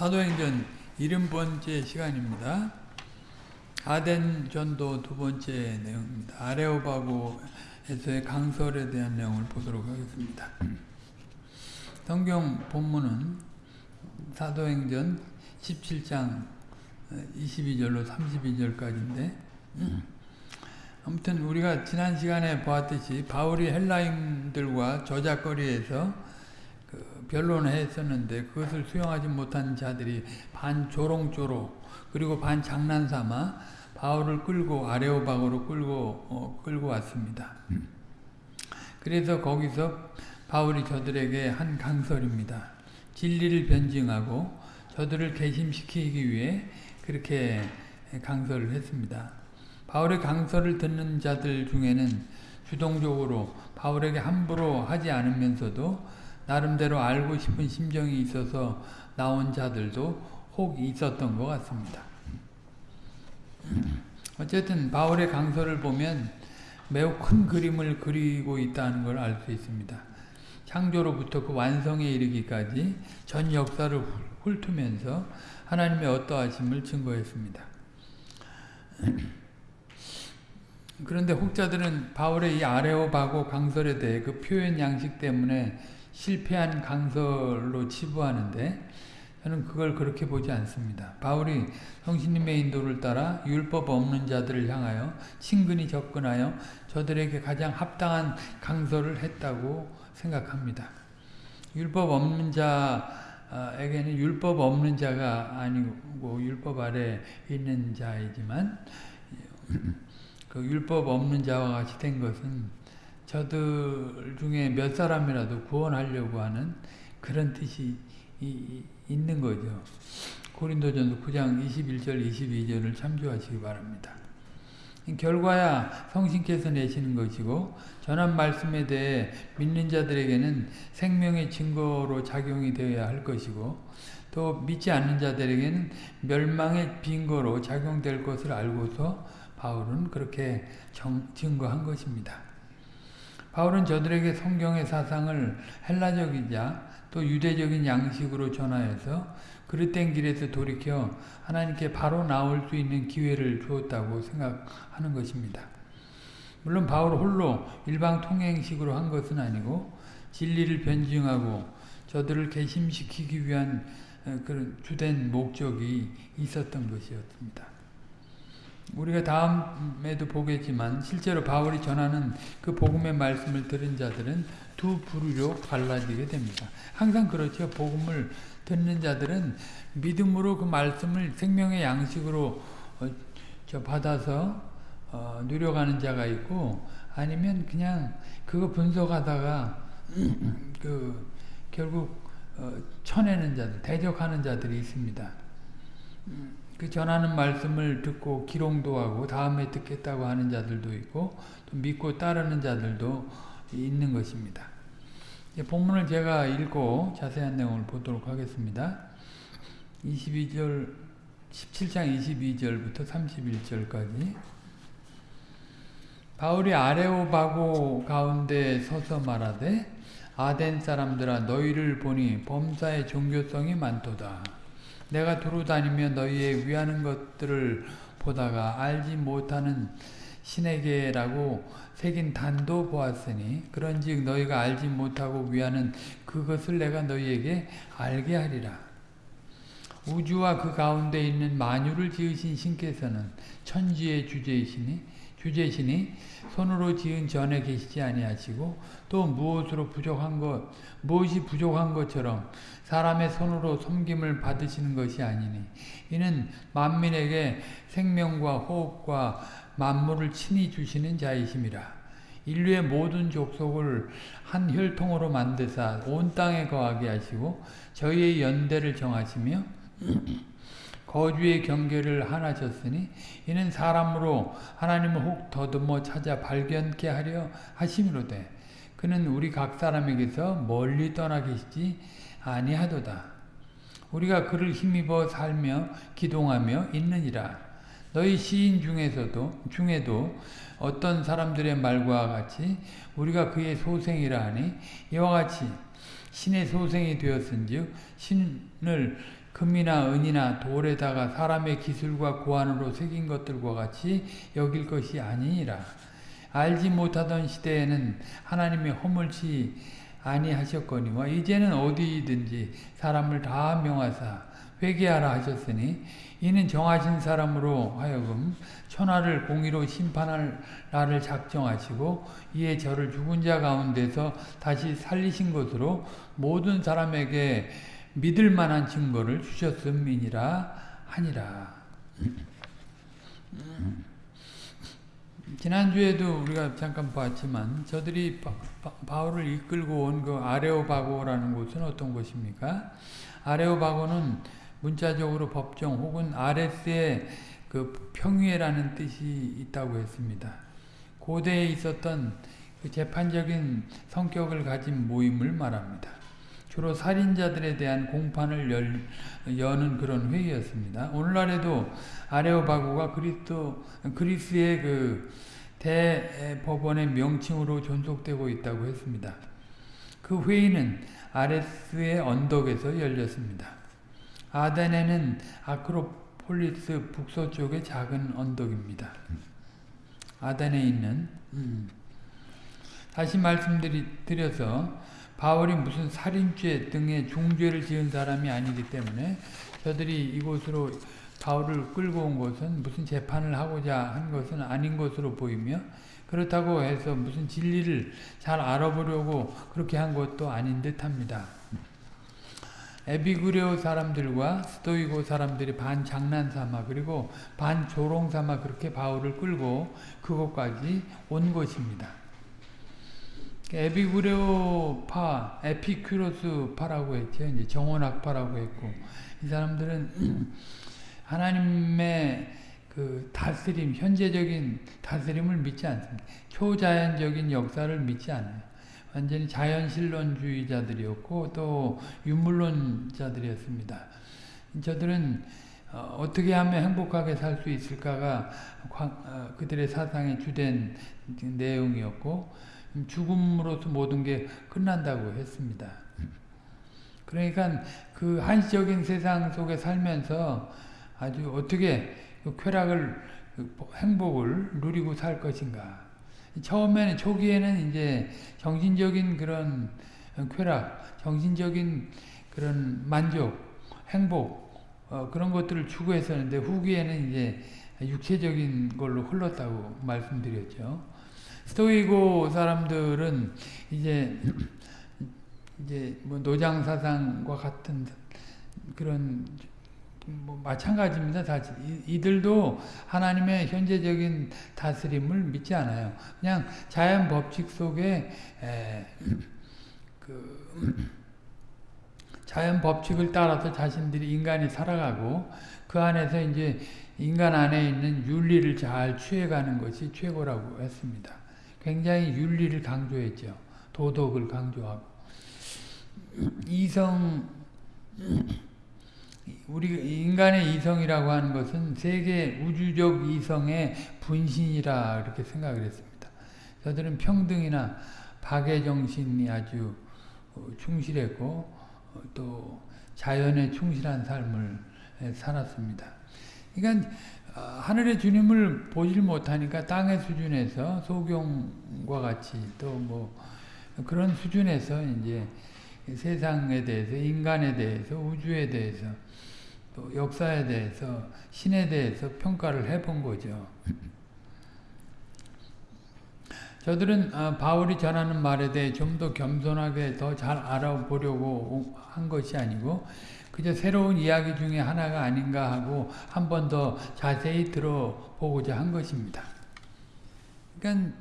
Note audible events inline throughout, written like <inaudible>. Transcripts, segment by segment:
사도행전 70번째 시간입니다. 아덴 전도 두 번째 내용입니다. 아레오바고에서의 강설에 대한 내용을 보도록 하겠습니다. 성경 본문은 사도행전 17장 22절로 32절까지인데 아무튼 우리가 지난 시간에 보았듯이 바울이 헬라인들과 저작거리에서 그 변론을 했었는데 그것을 수용하지 못한 자들이 반 조롱조로 그리고 반 장난삼아 바울을 끌고 아레오박으로 끌고 어, 끌고 왔습니다. 그래서 거기서 바울이 저들에게 한 강설입니다. 진리를 변증하고 저들을 개심시키기 위해 그렇게 강설을 했습니다. 바울의 강설을 듣는 자들 중에는 주동적으로 바울에게 함부로 하지 않으면서도 나름대로 알고 싶은 심정이 있어서 나온 자들도 혹 있었던 것 같습니다. 어쨌든 바울의 강서를 보면 매우 큰 그림을 그리고 있다는 걸 알 수 있습니다. 창조로부터 그 완성에 이르기까지 전 역사를 훑으면서 하나님의 어떠하심을 증거했습니다. 그런데 혹자들은 바울의 이 아레오바고 강설에 대해 그 표현 양식 때문에 실패한 강설로 치부하는데 저는 그걸 그렇게 보지 않습니다. 바울이 성신님의 인도를 따라 율법 없는 자들을 향하여 친근히 접근하여 저들에게 가장 합당한 강설을 했다고 생각합니다. 율법 없는 자에게는 율법 없는 자가 아니고 율법 아래 있는 자이지만 그 율법 없는 자와 같이 된 것은 저들 중에 몇 사람이라도 구원하려고 하는 그런 뜻이 이, 있는 거죠. 고린도전서 9장 21절 22절을 참조하시기 바랍니다. 결과야 성신께서 내시는 것이고 전한 말씀에 대해 믿는 자들에게는 생명의 증거로 작용이 되어야 할 것이고 또 믿지 않는 자들에게는 멸망의 빈거로 작용될 것을 알고서 바울은 그렇게 정, 증거한 것입니다. 바울은 저들에게 성경의 사상을 헬라적이자 또 유대적인 양식으로 전하여서 그릇된 길에서 돌이켜 하나님께 바로 나올 수 있는 기회를 주었다고 생각하는 것입니다. 물론 바울 홀로 일방 통행식으로 한 것은 아니고 진리를 변증하고 저들을 개심시키기 위한 그런 주된 목적이 있었던 것이었습니다. 우리가 다음에도 보겠지만 실제로 바울이 전하는 그 복음의 말씀을 들은 자들은 두 부류로 갈라지게 됩니다. 항상 그렇죠. 복음을 듣는 자들은 믿음으로 그 말씀을 생명의 양식으로 어, 받아서 어, 누려가는 자가 있고 아니면 그냥 그거 분석하다가 <clears throat> 그 결국 어, 쳐내는 자들, 대적하는 자들이 있습니다. 그 전하는 말씀을 듣고 기롱도 하고 다음에 듣겠다고 하는 자들도 있고 또 믿고 따르는 자들도 있는 것입니다. 본문을 제가 읽고 자세한 내용을 보도록 하겠습니다. 22절 17장 22절부터 31절까지 바울이 아레오바고 가운데 서서 말하되 아덴 사람들아 너희를 보니 범사의 종교성이 많도다. 내가 두루 다니며 너희의 위하는 것들을 보다가 알지 못하는 신에게라고 새긴 단도 보았으니 그런즉 너희가 알지 못하고 위하는 그것을 내가 너희에게 알게 하리라. 우주와 그 가운데 있는 만유를 지으신 신께서는 천지의 주제이시니 주제시니 손으로 지은 전에 계시지 아니하시고 또 무엇으로 부족한 것 무엇이 부족한 것처럼 사람의 손으로 섬김을 받으시는 것이 아니니. 이는 만민에게 생명과 호흡과 만물을 친히 주시는 자이심이라. 인류의 모든 족속을 한 혈통으로 만드사 온 땅에 거하게 하시고 저희의 연대를 정하시며 <clears throat> 거주의 경계를 하나셨으니 이는 사람으로 하나님을 혹 더듬어 찾아 발견케 하려 하심이로되 그는 우리 각 사람에게서 멀리 떠나 계시지 아니하도다. 우리가 그를 힘입어 살며 기동하며 있느니라. 너희 시인 중에서도 중에도 어떤 사람들의 말과 같이 우리가 그의 소생이라 하니 이와 같이 신의 소생이 되었은즉 신을 금이나 은이나 돌에다가 사람의 기술과 고안으로 새긴 것들과 같이 여길 것이 아니니라. 알지 못하던 시대에는 하나님이 허물치 아니하셨거니와 이제는 어디든지 사람을 다 명하사 회개하라 하셨으니 이는 정하신 사람으로 하여금 천하를 공의로 심판할 날을 작정하시고 이에 저를 죽은 자 가운데서 다시 살리신 것으로 모든 사람에게 믿을 만한 증거를 주셨음이니라 하니라. 지난주에도 우리가 잠깐 봤지만 저들이 바, 울을 이끌고 온 그 아레오바고라는 곳은 어떤 곳입니까? 아레오바고는 문자적으로 법정 혹은 아레스의 그 평위라는 뜻이 있다고 했습니다. 고대에 있었던 그 재판적인 성격을 가진 모임을 말합니다. 주로 살인자들에 대한 공판을 열, 여는 그런 회의였습니다. 오늘날에도 아레오바고가 그리스도 그리스의 그 대법원의 명칭으로 존속되고 있다고 했습니다. 그 회의는 아레스의 언덕에서 열렸습니다. 아덴에는 아크로폴리스 북서쪽의 작은 언덕입니다. 아덴에 있는 음. 다시 말씀드려서 바울이 무슨 살인죄 등의 중죄를 지은 사람이 아니기 때문에 저들이 이곳으로 바울을 끌고 온 것은 무슨 재판을 하고자 한 것은 아닌 것으로 보이며 그렇다고 해서 무슨 진리를 잘 알아보려고 그렇게 한 것도 아닌 듯 합니다. 에비구레오 사람들과 스토이고 사람들이 반 장난삼아 그리고 반 조롱삼아 그렇게 바울을 끌고 그곳까지 온 것입니다. 에비구레오파, 에피큐로스파라고 했죠. 이제 정원학파라고 했고 이 사람들은 <clears throat> 하나님의 그 다스림, 현재적인 다스림을 믿지 않습니다. 초자연적인 역사를 믿지 않아요. 완전히 자연신론주의자들이었고 또 유물론자들이었습니다. 저들은 어, 떻게 하면 행복하게 살 수 있을까가 어, 그들의 사상의 주된 내용이었고 죽음으로서 모든 게 끝난다고 했습니다. 그러니까 그 한시적인 세상 속에 살면서 아주 어떻게 그 쾌락을 그 행복을 누리고 살 것인가. 처음에는 초기에는 이제 정신적인 그런 쾌락, 정신적인 그런 만족, 행복 어, 그런 것들을 추구했었는데 후기에는 이제 육체적인 걸로 흘렀다고 말씀드렸죠. 스토이고 사람들은 이제 이제 뭐 노장 사상과 같은 그런 뭐 마찬가지입니다. 사실 이들도 하나님의 현재적인 다스림을 믿지 않아요. 그냥 자연 법칙 속에 그 자연 법칙을 따라서 자신들이 인간이 살아가고 그 안에서 이제 인간 안에 있는 윤리를 잘 취해가는 것이 최고라고 했습니다. 굉장히 윤리를 강조했죠. 도덕을 강조하고. 이성, 우리 인간의 이성이라고 하는 것은 세계 우주적 이성의 분신이라 이렇게 생각을 했습니다. 저들은 평등이나 박애 정신이 아주 충실했고 또 자연에 충실한 삶을 살았습니다. 그러니까 어, 하늘의 주님을 보질 못하니까 땅의 수준에서 소경과 같이 또 뭐 그런 수준에서 이제 세상에 대해서 인간에 대해서 우주에 대해서 또 역사에 대해서 신에 대해서 평가를 해본 거죠. 저들은 어, 바울이 전하는 말에 대해 좀 더 겸손하게 더 잘 알아보려고 한 것이 아니고 그저 새로운 이야기 중에 하나가 아닌가 하고 한 번 더 자세히 들어보고자 한 것입니다. 그러니까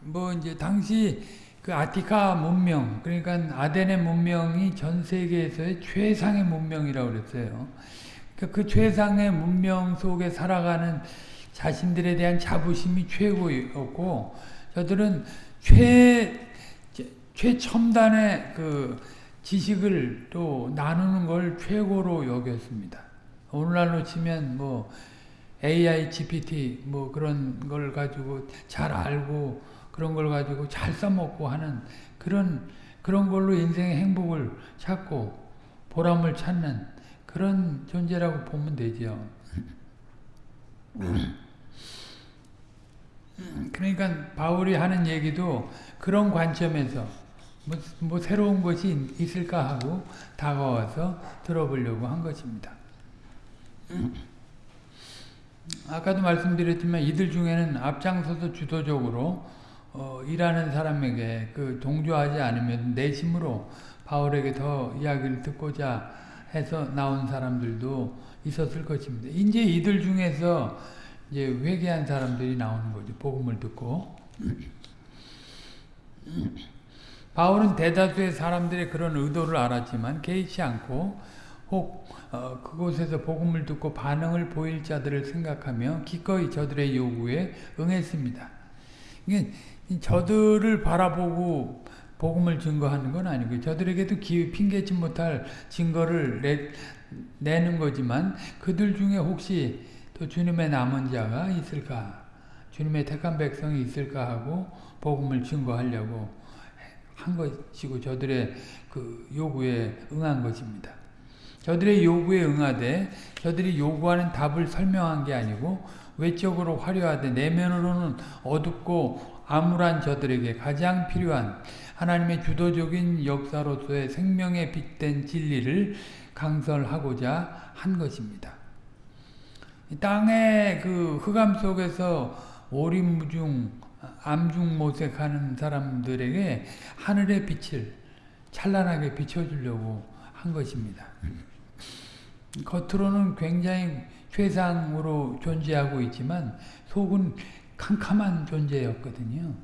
뭐 이제 당시 그 아티카 문명 그러니까 아덴의 문명이 전 세계에서의 최상의 문명이라고 그랬어요. 그러니까 그 최상의 문명 속에 살아가는 자신들에 대한 자부심이 최고였고 저들은 최 최첨단의 그 지식을 또 나누는 걸 최고로 여겼습니다. 오늘날로 치면 뭐 AI, GPT 뭐 그런 걸 가지고 잘 알고 그런 걸 가지고 잘 써먹고 하는 그런 그런 걸로 인생의 행복을 찾고 보람을 찾는 그런 존재라고 보면 되죠. 그러니까 바울이 하는 얘기도 그런 관점에서 뭐, 뭐 새로운 것이 있을까 하고 다가와서 들어보려고 한 것입니다. <clears throat> 아까도 말씀드렸지만 이들 중에는 앞장서서 주도적으로 어, 일하는 사람에게 그 동조하지 않으면 내심으로 바울에게 더 이야기를 듣고자 해서 나온 사람들도 있었을 것입니다. 이제 이들 중에서 이제 회개한 사람들이 나오는 거죠. 복음을 듣고. <clears throat> 바울은 대다수의 사람들의 그런 의도를 알았지만 개의치 않고 혹 어, 그곳에서 복음을 듣고 반응을 보일 자들을 생각하며 기꺼이 저들의 요구에 응했습니다. 이게 저들을 바라보고 복음을 증거하는 건 아니고 저들에게도 기, 핑계치 못할 증거를 내, 내는 거지만 그들 중에 혹시 또 주님의 남은 자가 있을까 주님의 택한 백성이 있을까 하고 복음을 증거하려고 한 것이고 저들의 그 요구에 응한 것입니다. 저들의 요구에 응하되 저들이 요구하는 답을 설명한 게 아니고 외적으로 화려하되 내면으로는 어둡고 암울한 저들에게 가장 필요한 하나님의 주도적인 역사로서의 생명에 빗댄 진리를 강설하고자 한 것입니다. 땅의 그 흑암 속에서 오림무중 암중 모색하는 사람들에게 하늘의 빛을 찬란하게 비춰주려고 한 것입니다. 겉으로는 굉장히 최상으로 존재하고 있지만 속은 캄캄한 존재였거든요.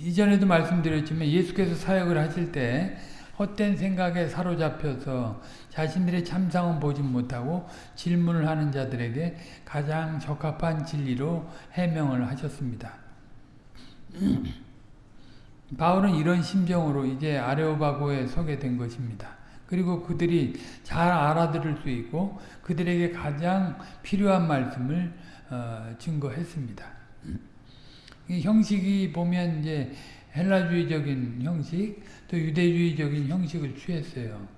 이전에도 말씀드렸지만 예수께서 사역을 하실 때 헛된 생각에 사로잡혀서 자신들의 참상은 보지 못하고 질문을 하는 자들에게 가장 적합한 진리로 해명을 하셨습니다. <clears throat> 바울은 이런 심정으로 이제 아레오바고에 서게 된 것입니다. 그리고 그들이 잘 알아들을 수 있고 그들에게 가장 필요한 말씀을 어, 증거했습니다. 형식이 보면 이제 헬라주의적인 형식, 또 유대주의적인 형식을 취했어요.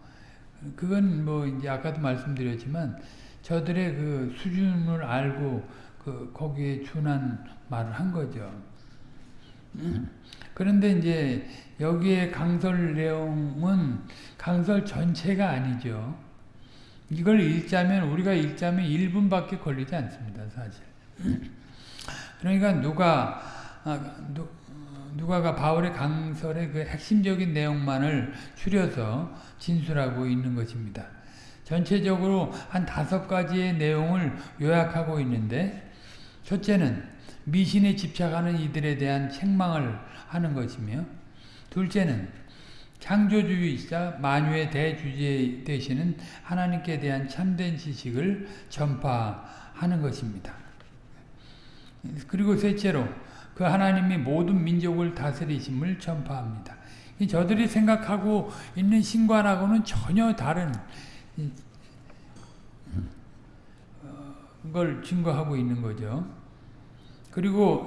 그건 뭐 이제 아까도 말씀드렸지만 저들의 그 수준을 알고 그 거기에 준한 말을 한 거죠. <clears throat> 그런데 이제 여기에 강설 내용은 강설 전체가 아니죠. 이걸 읽자면 우리가 읽자면 1분밖에 걸리지 않습니다. 사실. <clears throat> 그러니까 누가 아, 누, 누가가 바울의 강설의 그 핵심적인 내용만을 추려서 진술하고 있는 것입니다. 전체적으로 한 다섯 가지의 내용을 요약하고 있는데 첫째는 미신에 집착하는 이들에 대한 책망을 하는 것이며 둘째는 창조주의자 만유의 대주제 되시는 하나님께 대한 참된 지식을 전파하는 것입니다. 그리고 셋째로 그 하나님이 모든 민족을 다스리심을 전파합니다. 저들이 생각하고 있는 신관하고는 전혀 다른 걸 증거하고 있는 거죠. 그리고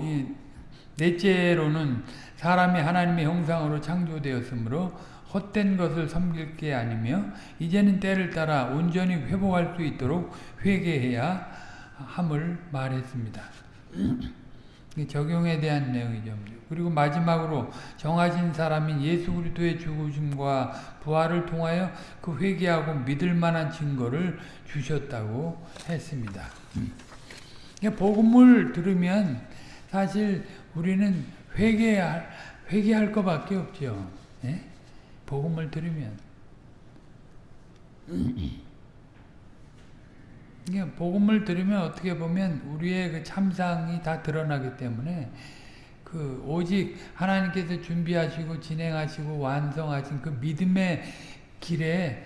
넷째로는 사람이 하나님의 형상으로 창조되었으므로 헛된 것을 섬길 게 아니며 이제는 때를 따라 온전히 회복할 수 있도록 회개해야 함을 말했습니다. 적용에 대한 내용이죠. 그리고 마지막으로 정하신 사람인 예수 그리스도의 죽으심과 부활을 통하여 그 회개하고 믿을 만한 증거를 주셨다고 했습니다. 복음을 들으면 사실 우리는 회개할 회개할 것밖에 없죠. 예? 복음을 들으면 <clears throat> 복음을 들으면 어떻게 보면 우리의 그 참상이 다 드러나기 때문에 그 오직 하나님께서 준비하시고 진행하시고 완성하신 그 믿음의 길에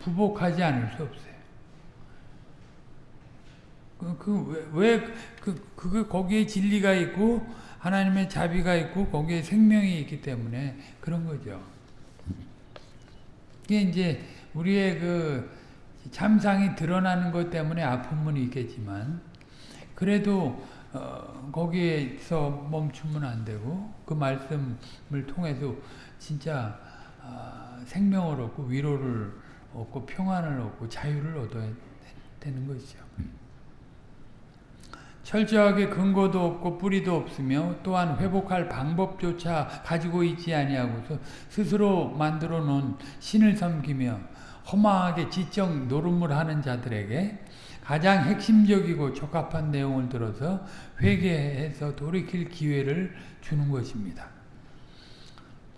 부복하지 않을 수 없어요. 그왜 그, 그, 그, 거기에 진리가 있고 하나님의 자비가 있고 거기에 생명이 있기 때문에 그런 거죠. 이게 이제 우리의 그 참상이 드러나는 것 때문에 아픔은 있겠지만 그래도 어, 거기에서 멈추면 안 되고 그 말씀을 통해서 진짜 아, 생명을 얻고 위로를 얻고 평안을 얻고 자유를 얻어야 되는 것이죠. 철저하게 근거도 없고 뿌리도 없으며 또한 회복할 방법조차 가지고 있지 아니하고서 스스로 만들어 놓은 신을 섬기며 허망하게 지적 노름을 하는 자들에게 가장 핵심적이고 적합한 내용을 들어서 회개해서 돌이킬 기회를 주는 것입니다.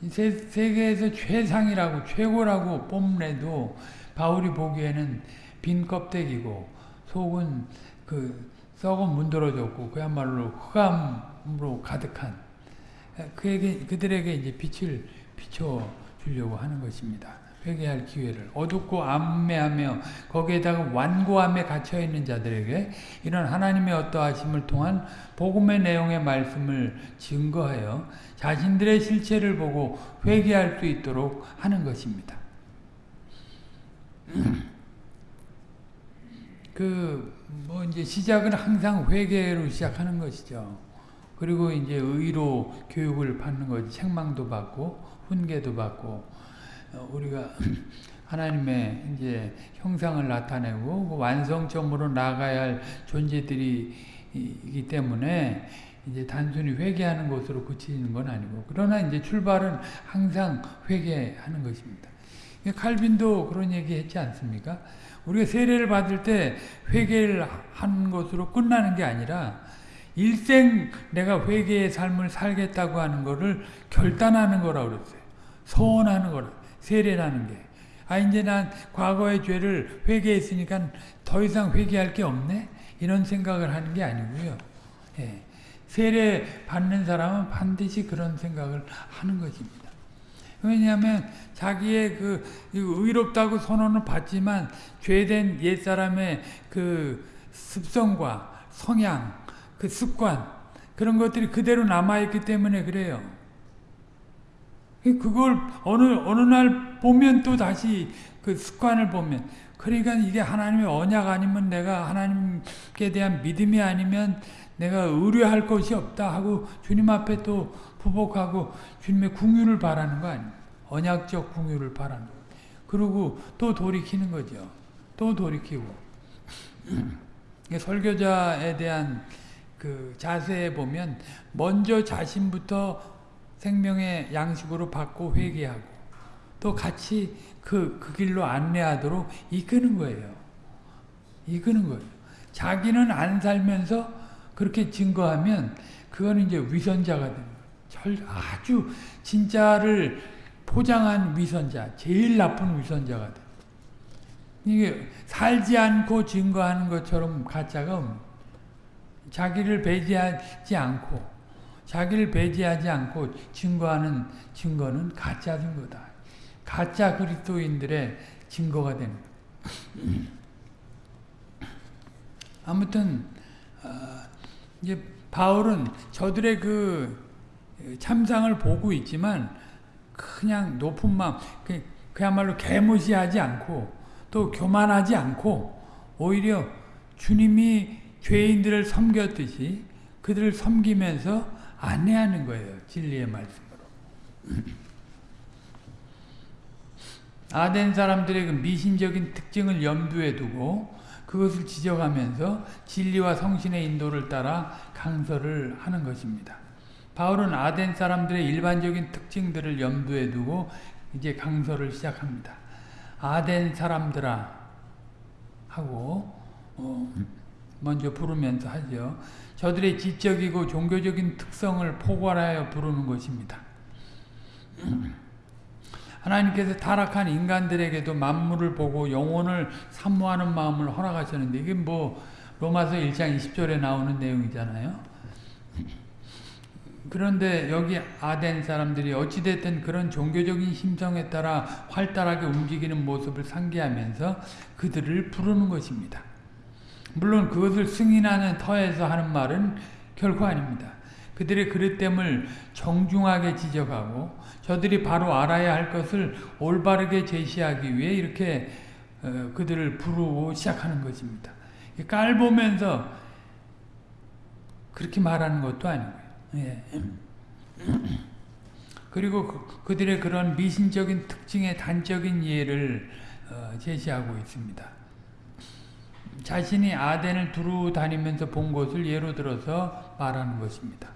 세, 세계에서 최상이라고 최고라고 뽐내도 바울이 보기에는 빈 껍데기고 속은 그 썩은 문드러졌고 그야말로 흑암으로 가득한 그에게 그들에게 이제 빛을 비춰 주려고 하는 것입니다. 회개할 기회를 어둡고 암매하며 거기에다가 완고함에 갇혀 있는 자들에게 이런 하나님의 어떠하심을 통한 복음의 내용의 말씀을 증거하여 자신들의 실체를 보고 회개할 수 있도록 하는 것입니다. <clears throat> 그 뭐 이제 시작은 항상 회개로 시작하는 것이죠. 그리고 이제 의로 교육을 받는 거지. 책망도 받고 훈계도 받고 우리가 하나님의 이제 형상을 나타내고 그 완성점으로 나가야 할 존재들이기 때문에 이제 단순히 회개하는 것으로 그치는 건 아니고 그러나 이제 출발은 항상 회개하는 것입니다. 칼빈도 그런 얘기 했지 않습니까? 우리가 세례를 받을 때 회개를 하는 것으로 끝나는 게 아니라 일생 내가 회개의 삶을 살겠다고 하는 것을 결단하는 거라고 그랬어요. 소원하는 거라. 세례라는 게. 아 이제 난 과거의 죄를 회개했으니까 더 이상 회개할 게 없네? 이런 생각을 하는 게 아니고요. 예. 세례 받는 사람은 반드시 그런 생각을 하는 것입니다. 왜냐하면 자기의 그 의롭다고 선언을 받지만 죄된 옛사람의 그 습성과 성향, 그 습관 그런 것들이 그대로 남아있기 때문에 그래요. 그걸 어느 어느 날 보면 또 다시 그 습관을 보면 그러니까 이게 하나님의 언약 아니면 내가 하나님께 대한 믿음이 아니면 내가 의뢰할 것이 없다 하고 주님 앞에 또 부복하고 주님의 궁유를 바라는 거 아니에요. 언약적 궁유를 바라는 거 그리고 또 돌이키는 거죠. 또 돌이키고 <clears throat> 설교자에 대한 그 자세에 보면 먼저 자신부터 생명의 양식으로 받고 회개하고 또 같이 그, 그 길로 안내하도록 이끄는 거예요. 이끄는 거예요. 자기는 안 살면서 그렇게 증거하면 그거는 이제 위선자가 되는 거예요. 아주 진짜를 포장한 위선자, 제일 나쁜 위선자가 돼. 이게 살지 않고 증거하는 것처럼 가짜가 자기를 배제하지 않고 자기를 배제하지 않고 증거하는 증거는 가짜 증거다. 가짜 그리스도인들의 증거가 되는 <clears throat> 아무튼 어, 이제 바울은 저들의 그 참상을 보고 있지만 그냥 높은 마음 그, 그야말로 개무시하지 않고 또 교만하지 않고 오히려 주님이 죄인들을 섬겼듯이 그들을 섬기면서 안내하는 거예요. 진리의 말씀으로. 아덴 사람들의 그 미신적인 특징을 염두에 두고 그것을 지적하면서 진리와 성신의 인도를 따라 강설을 하는 것입니다. 바울은 아덴 사람들의 일반적인 특징들을 염두에 두고 이제 강설을 시작합니다. 아덴 사람들아 하고 어 먼저 부르면서 하죠. 저들의 지적이고 종교적인 특성을 포괄하여 부르는 것입니다. <clears throat> 하나님께서 타락한 인간들에게도 만물을 보고 영혼을 사모하는 마음을 허락하셨는데 이게 뭐 로마서 1장 20절에 나오는 내용이잖아요. <clears throat> 그런데 여기 아덴 사람들이 어찌됐든 그런 종교적인 심성에 따라 활달하게 움직이는 모습을 상기하면서 그들을 부르는 것입니다. 물론 그것을 승인하는 터에서 하는 말은 결코 아닙니다. 그들의 그릇됨을 정중하게 지적하고 저들이 바로 알아야 할 것을 올바르게 제시하기 위해 이렇게 어, 그들을 부르고 시작하는 것입니다. 깔보면서 그렇게 말하는 것도 아니고요. 예. <clears throat> 그리고 그, 그들의 그런 미신적인 특징의 단적인 예를 어, 제시하고 있습니다. 자신이 아덴을 두루 다니면서 본 것을 예로 들어서 말하는 것입니다.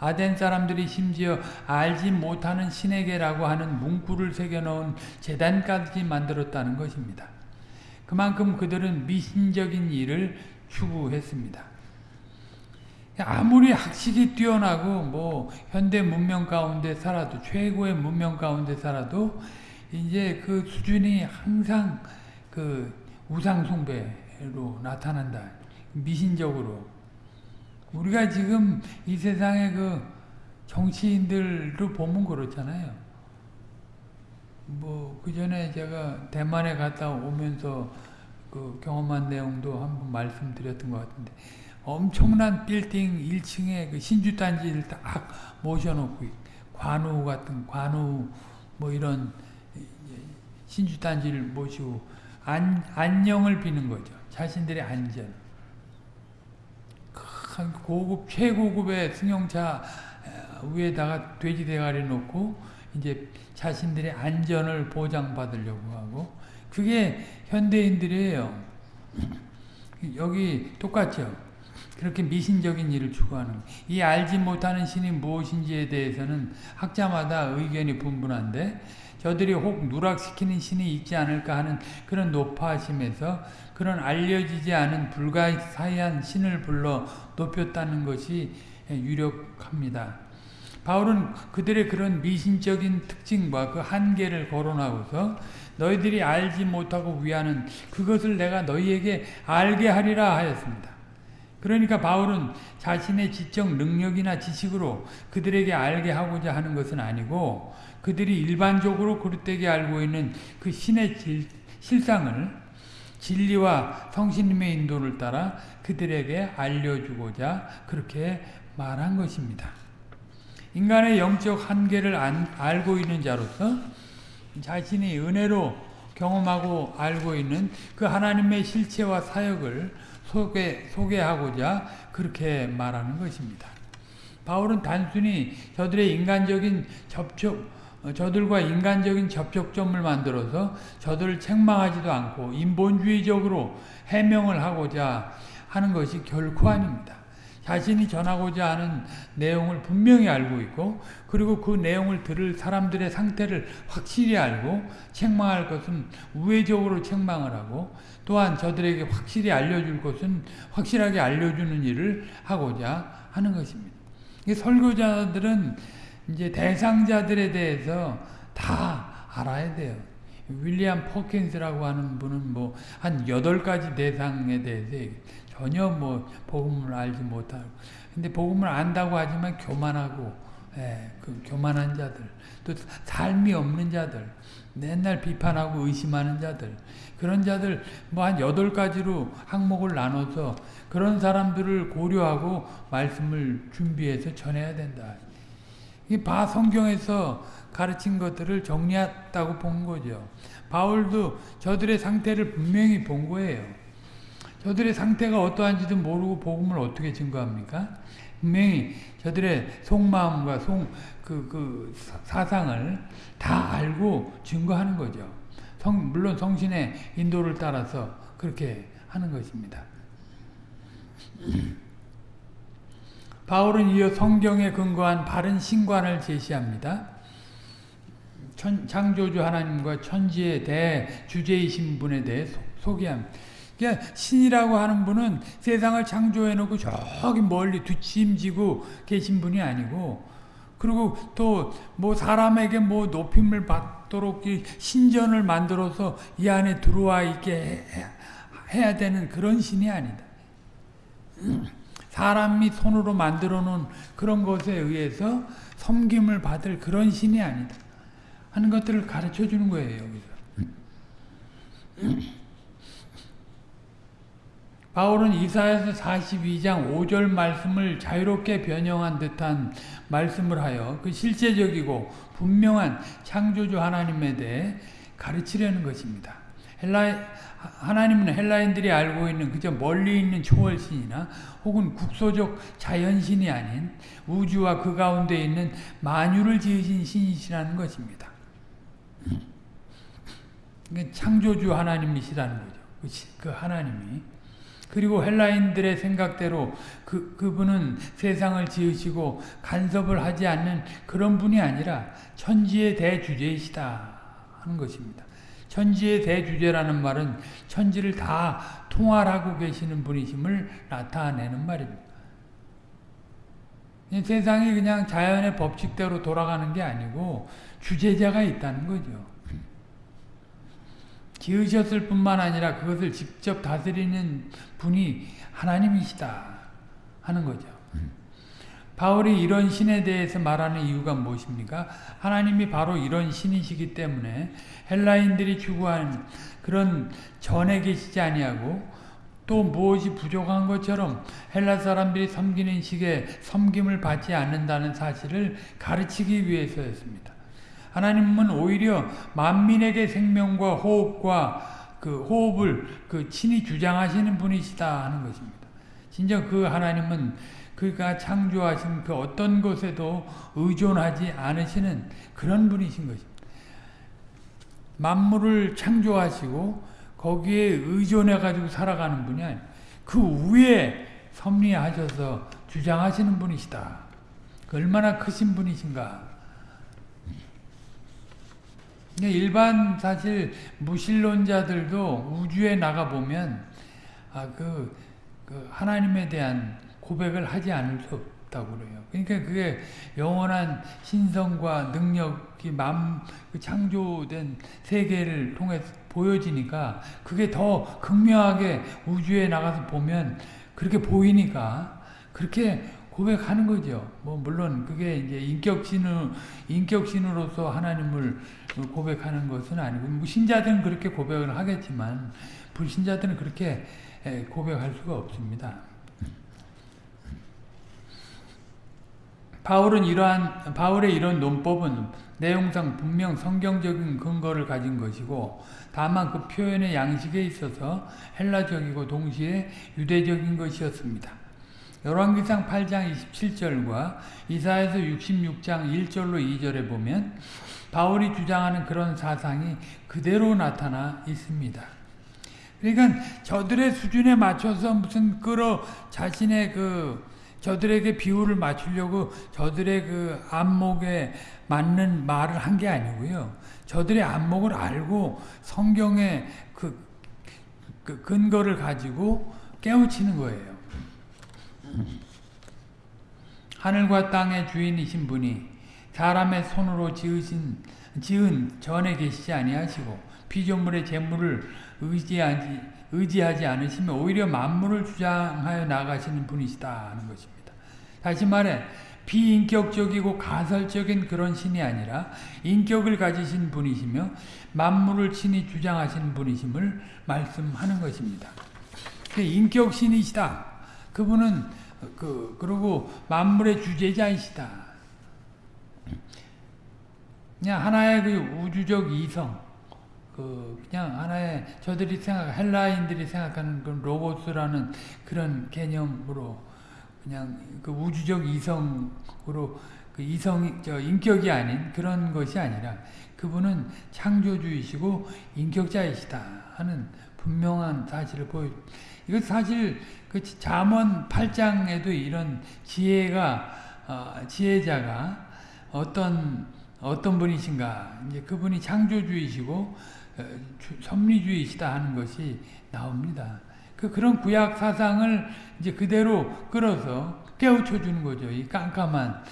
아덴 사람들이 심지어 알지 못하는 신에게라고 하는 문구를 새겨놓은 재단까지 만들었다는 것입니다. 그만큼 그들은 미신적인 일을 추구했습니다. 아무리 학식이 뛰어나고 뭐 현대 문명 가운데 살아도 최고의 문명 가운데 살아도 이제 그 수준이 항상 그 우상 숭배 로 나타난다. 미신적으로. 우리가 지금 이 세상의 그 정치인들을 보면 그렇잖아요. 뭐, 그 전에 제가 대만에 갔다 오면서 그 경험한 내용도 한번 말씀드렸던 것 같은데, 엄청난 빌딩 1층에 그 신주단지를 딱 모셔놓고, 관우 같은, 관우 뭐 이런 신주단지를 모시고, 안, 안녕을 비는 거죠. 자신들의 안전. 고급, 최고급의 승용차 위에다가 돼지 대가리 놓고, 이제 자신들의 안전을 보장받으려고 하고, 그게 현대인들이에요. 여기 똑같죠. 그렇게 미신적인 일을 추구하는 이 알지 못하는 신이 무엇인지에 대해서는 학자마다 의견이 분분한데 저들이 혹 누락시키는 신이 있지 않을까 하는 그런 높아심에서 그런 알려지지 않은 불가사의한 신을 불러 높였다는 것이 유력합니다. 바울은 그들의 그런 미신적인 특징과 그 한계를 거론하고서 너희들이 알지 못하고 위하는 그것을 내가 너희에게 알게 하리라 하였습니다. 그러니까 바울은 자신의 지적 능력이나 지식으로 그들에게 알게 하고자 하는 것은 아니고 그들이 일반적으로 그릇되게 알고 있는 그 신의 질, 실상을 진리와 성신님의 인도를 따라 그들에게 알려주고자 그렇게 말한 것입니다. 인간의 영적 한계를 안, 알고 있는 자로서 자신이 은혜로 경험하고 알고 있는 그 하나님의 실체와 사역을 소개, 소개하고자 그렇게 말하는 것입니다. 바울은 단순히 저들의 인간적인 접촉, 저들과 인간적인 접촉점을 만들어서 저들을 책망하지도 않고 인본주의적으로 해명을 하고자 하는 것이 결코 아닙니다. 자신이 전하고자 하는 내용을 분명히 알고 있고 그리고 그 내용을 들을 사람들의 상태를 확실히 알고 책망할 것은 우회적으로 책망을 하고 또한 저들에게 확실히 알려줄 것은 확실하게 알려주는 일을 하고자 하는 것입니다. 설교자들은 이제 대상자들에 대해서 다 알아야 돼요. 윌리엄 퍼킨스라고 하는 분은 뭐한 여덟 가지 대상에 대해서 전혀 뭐 복음을 알지 못하고 근데 복음을 안다고 하지만 교만하고 예, 그 교만한 자들 또 삶이 없는 자들 맨날 비판하고 의심하는 자들 그런 자들 뭐한 여덟 가지로 항목을 나눠서 그런 사람들을 고려하고 말씀을 준비해서 전해야 된다. 이 바 성경에서 가르친 것들을 정리했다고 본 거죠. 바울도 저들의 상태를 분명히 본 거예요. 저들의 상태가 어떠한지도 모르고 복음을 어떻게 증거합니까? 분명히 저들의 속마음과 속, 그, 그 사상을 다 알고 증거하는 거죠. 성, 물론 성신의 인도를 따라서 그렇게 하는 것입니다. 바울은 이어 성경에 근거한 바른 신관을 제시합니다. 천, 창조주 하나님과 천지에 대해 주제이신 분에 대해 소, 개합니다 그러니까 신이라고 하는 분은 세상을 창조해 놓고 저기 멀리 뒷짐지고 계신 분이 아니고 그리고 또 뭐 사람에게 뭐 높임을 받도록 신전을 만들어서 이 안에 들어와 있게 해야 되는 그런 신이 아니다. 사람이 손으로 만들어 놓은 그런 것에 의해서 섬김을 받을 그런 신이 아니다. 하는 것들을 가르쳐 주는 거예요, 여기서. <clears throat> 바울은 이사야서 42장 5절 말씀을 자유롭게 변형한 듯한 말씀을 하여 그 실제적이고 분명한 창조주 하나님에 대해 가르치려는 것입니다. 헬라 하나님은 헬라인들이 알고 있는 그저 멀리 있는 초월신이나 혹은 국소적 자연신이 아닌 우주와 그 가운데 있는 만유를 지으신 신이시라는 것입니다. 창조주 하나님이시라는 거죠. 그 하나님이. 그리고 헬라인들의 생각대로 그, 그분은 세상을 지으시고 간섭을 하지 않는 그런 분이 아니라 천지의 대주제이시다 하는 것입니다. 천지의 대주제라는 말은 천지를 다 통할하고 계시는 분이심을 나타내는 말입니다. 세상이 그냥 자연의 법칙대로 돌아가는 게 아니고 주제자가 있다는 거죠. 지으셨을 뿐만 아니라 그것을 직접 다스리는 분이 하나님이시다 하는 거죠. 바울이 이런 신에 대해서 말하는 이유가 무엇입니까? 하나님이 바로 이런 신이시기 때문에 헬라인들이 추구한 그런 전에 계시지 아니하고 또 무엇이 부족한 것처럼 헬라 사람들이 섬기는 식의 섬김을 받지 않는다는 사실을 가르치기 위해서였습니다. 하나님은 오히려 만민에게 생명과 호흡과 그 호흡을 그 친히 주장하시는 분이시다 하는 것입니다. 진정 그 하나님은 그가 창조하신 그 어떤 것에도 의존하지 않으시는 그런 분이신 것입니다. 만물을 창조하시고 거기에 의존해 가지고 살아가는 분이 아니고 그 위에 섭리하셔서 주장하시는 분이시다. 그 얼마나 크신 분이신가. 일반 사실 무신론자들도 우주에 나가 보면 아 그 그 하나님에 대한 고백을 하지 않을 수 없다고 그래요. 그러니까 그게 영원한 신성과 능력이 맘그 창조된 세계를 통해 보여지니까 그게 더 극명하게 우주에 나가서 보면 그렇게 보이니까 그렇게 고백하는 거죠. 뭐 물론 그게 이제 인격신으 인격신으로서 하나님을 고백하는 것은 아니고 뭐 신자들은 그렇게 고백을 하겠지만 불신자들은 그렇게 고백할 수가 없습니다. 바울은 이러한 바울의 이런 논법은 내용상 분명 성경적인 근거를 가진 것이고 다만 그 표현의 양식에 있어서 헬라적이고 동시에 유대적인 것이었습니다. 열왕기상 8장 27절과 이사에서 66장 1절로 2절에 보면 바울이 주장하는 그런 사상이 그대로 나타나 있습니다. 그러니까 저들의 수준에 맞춰서 무슨 끌어 자신의 그 저들에게 비율을 맞추려고 저들의 그 안목에 맞는 말을 한 게 아니고요. 저들의 안목을 알고 성경의 그, 그 근거를 가지고 깨우치는 거예요. 하늘과 땅의 주인이신 분이 사람의 손으로 지으신 지은 전에 계시지 아니하시고 피조물의 재물을 의지하지 의지하지 않으시면 오히려 만물을 주장하여 나가시는 분이시다 하는 것입니다. 다시 말해 비인격적이고 가설적인 그런 신이 아니라 인격을 가지신 분이시며 만물을 친히 주장하시는 분이심을 말씀하는 것입니다. 그 인격신이시다. 그분은 그 그리고 만물의 주제자이시다. 그냥 하나의 그 우주적 이성 그 그냥 하나의 저들이 생각 헬라인들이 생각하는 그 로고스라는 그런 개념으로 그냥 그 우주적 이성으로 그 이성 저 인격이 아닌 그런 것이 아니라 그분은 창조주이시고 인격자이시다 하는 분명한 사실을 보여. 이거 사실 그 잠언 8장에도 이런 지혜가 어, 지혜자가 어떤 어떤 분이신가 이제 그분이 창조주이시고 섭리주의시다 하는 것이 나옵니다. 그 그런 구약 사상을 이제 그대로 끌어서 깨우쳐 주는 거죠. 이 깜깜한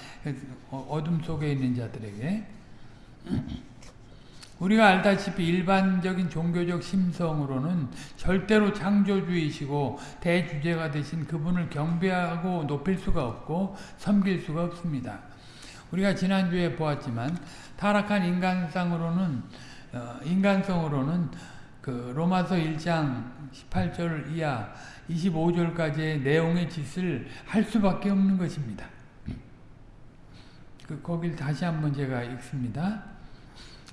어, 어둠 속에 있는 자들에게. <clears throat> 우리가 알다시피 일반적인 종교적 심성으로는 절대로 창조주의시고 대주제가 되신 그분을 경배하고 높일 수가 없고 섬길 수가 없습니다. 우리가 지난주에 보았지만 타락한 인간상으로는 어, 인간성으로는 그 로마서 1장 18절 이하 25절까지의 내용의 짓을 할 수밖에 없는 것입니다. 그 거길 다시 한번 제가 읽습니다.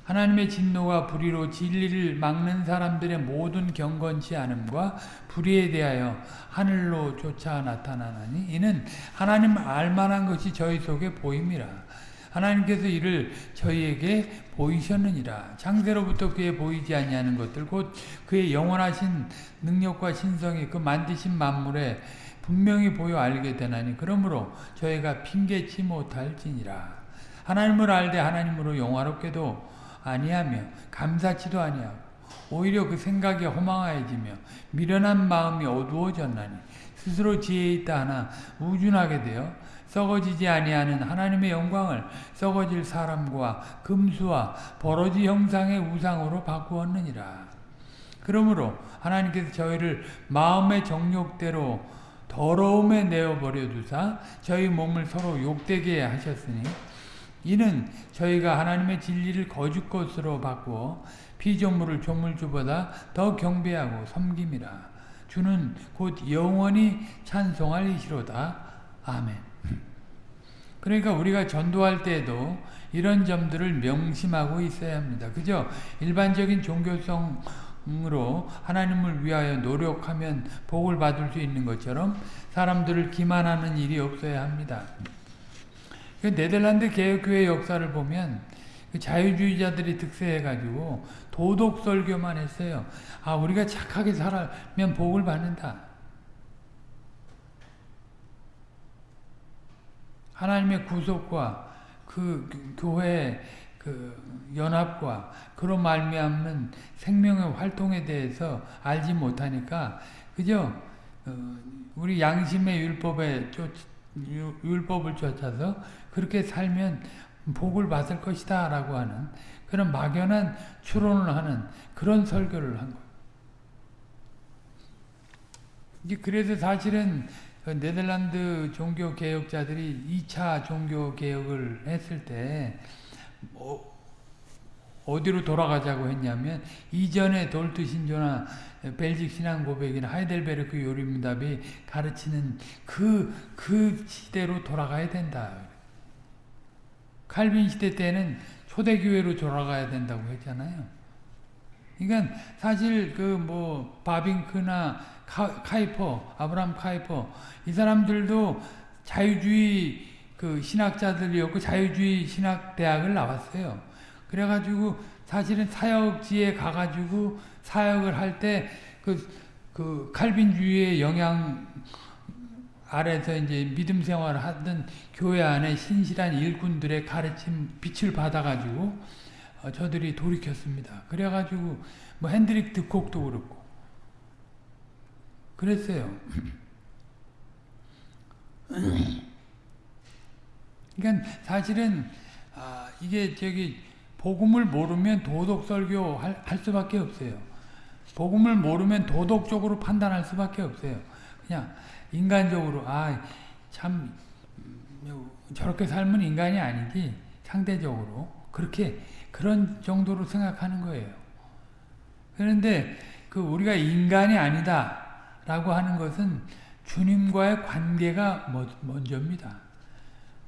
하나님의 진노가 불의로 진리를 막는 사람들의 모든 경건치 않음과 불의에 대하여 하늘로 쫓아 나타나나니 이는 하나님 알만한 것이 저희 속에 보임이라. 하나님께서 이를 저희에게 보이셨느니라. 창세로부터 그에 보이지 아니하는 것들 곧 그의 영원하신 능력과 신성이 그 만드신 만물에 분명히 보여 알게 되나니 그러므로 저희가 핑계치 못할지니라. 하나님을 알되 하나님으로 영화롭게도 아니하며 감사치도 아니하고 오히려 그 생각이 허망하여지며 미련한 마음이 어두워졌나니 스스로 지혜 있다 하나 우준하게 되어 썩어지지 아니하는 하나님의 영광을 썩어질 사람과 금수와 버러지 형상의 우상으로 바꾸었느니라. 그러므로 하나님께서 저희를 마음의 정욕대로 더러움에 내어버려 두사 저희 몸을 서로 욕되게 하셨으니 이는 저희가 하나님의 진리를 거짓 것으로 바꾸어 피조물을 조물주보다 더 경배하고 섬김이라. 주는 곧 영원히 찬송할 이시로다. 아멘. 그러니까 우리가 전도할 때에도 이런 점들을 명심하고 있어야 합니다. 그죠? 일반적인 종교성으로 하나님을 위하여 노력하면 복을 받을 수 있는 것처럼 사람들을 기만하는 일이 없어야 합니다. 그 네덜란드 개혁교회 역사를 보면 그 자유주의자들이 득세해가지고 도덕 설교만 했어요. 아 우리가 착하게 살면 복을 받는다. 하나님의 구속과 그 교회 그 연합과 그런 말미암는 생명의 활동에 대해서 알지 못하니까 그저 어, 우리 양심의 율법에 쫓 율법을 쫓아서 그렇게 살면 복을 받을 것이다 라고 하는 그런 막연한 추론을 하는 그런 설교를 한 거예요. 그래서 사실은 그 네덜란드 종교 개혁자들이 2차 종교 개혁을 했을 때 어, 어디로 돌아가자고 했냐면 이전에 돌트 신조나 벨직 신앙 고백이나 하이델베르크 요리문답이 가르치는 그, 그 시대로 돌아가야 된다. 칼빈 시대 때는 초대교회로 돌아가야 된다고 했잖아요. 그러니까 사실 그 뭐 바빙크나 카, 이퍼 아브람 카이퍼 이 사람들도 자유주의 그 신학자들이었고 자유주의 신학 대학을 나왔어요. 그래가지고 사실은 사역지에 가가지고 사역을 할 때 그, 그 칼빈주의의 영향 아래서 이제 믿음 생활을 하던 교회 안에 신실한 일꾼들의 가르침 빛을 받아가지고 어, 저들이 돌이켰습니다. 그래가지고 뭐 핸드릭 드콕도 그렇고 그랬어요. 그러니까 사실은 아, 이게 저기 복음을 모르면 도덕 설교 할, 할 수밖에 없어요. 복음을 모르면 도덕적으로 판단할 수밖에 없어요. 그냥 인간적으로 아참 저렇게 살면 인간이 아니지 상대적으로 그렇게 그런 정도로 생각하는 거예요. 그런데 그 우리가 인간이 아니다 라고 하는 것은 주님과의 관계가 먼저입니다.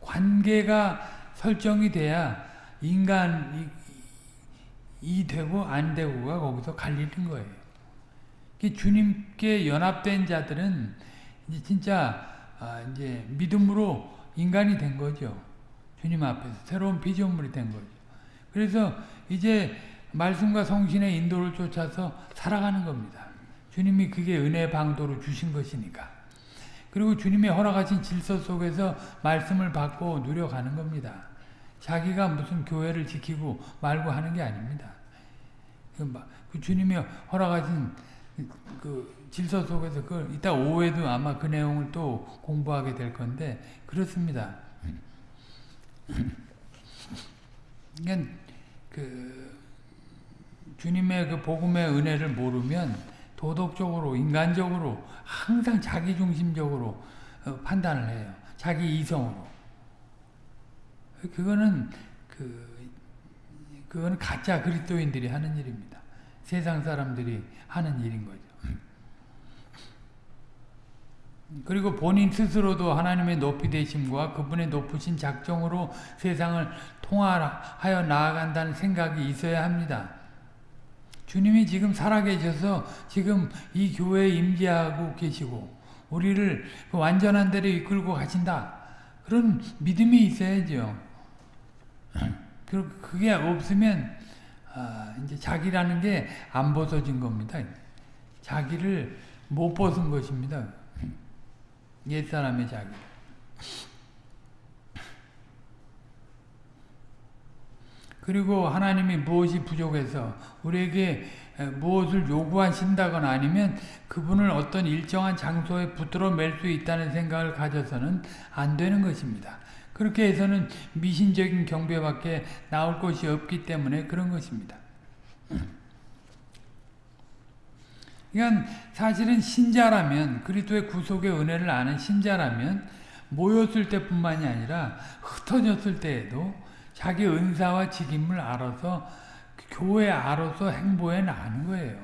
관계가 설정이 돼야 인간이 되고 안 되고가 거기서 갈리는 거예요. 주님께 연합된 자들은 이제 진짜 아 이제 믿음으로 인간이 된 거죠. 주님 앞에서 새로운 비전물이 된 거죠. 그래서 이제 말씀과 성신의 인도를 쫓아서 살아가는 겁니다. 주님이 그게 은혜 방도로 주신 것이니까. 그리고 주님의 허락하신 질서 속에서 말씀을 받고 누려가는 겁니다. 자기가 무슨 교회를 지키고 말고 하는 게 아닙니다. 그, 그 주님이 허락하신 그 질서 속에서 그 이따 오후에도 아마 그 내용을 또 공부하게 될 건데 그렇습니다. 그러니까 그 주님의 그 복음의 은혜를 모르면 도덕적으로 인간적으로 항상 자기중심적으로 어, 판단을 해요. 자기 이성으로. 그거는 그 그거는 가짜 그리스도인들이 하는 일입니다. 세상 사람들이 하는 일인 거죠. 그리고 본인 스스로도 하나님의 높이 되심과 그분의 높으신 작정으로 세상을 통하여 나아간다는 생각이 있어야 합니다. 주님이 지금 살아계셔서 지금 이 교회에 임재하고 계시고 우리를 그 완전한 데로 이끌고 가신다. 그런 믿음이 있어야죠. <clears throat> 그게 없으면 아, 이제 자기라는 게 안 벗어진 겁니다. 자기를 못 벗은 것입니다. 옛사람의 자기. 그리고 하나님이 무엇이 부족해서 우리에게 무엇을 요구하신다거나 아니면 그분을 어떤 일정한 장소에 붙들어 맬 수 있다는 생각을 가져서는 안 되는 것입니다. 그렇게 해서는 미신적인 경배밖에 나올 것이 없기 때문에 그런 것입니다. <clears throat> 그러니까 사실은 신자라면 그리스도의 구속의 은혜를 아는 신자라면 모였을 때뿐만이 아니라 흩어졌을 때에도 자기 은사와 직임을 알아서 교회 알아서 행보해 나가는 거예요.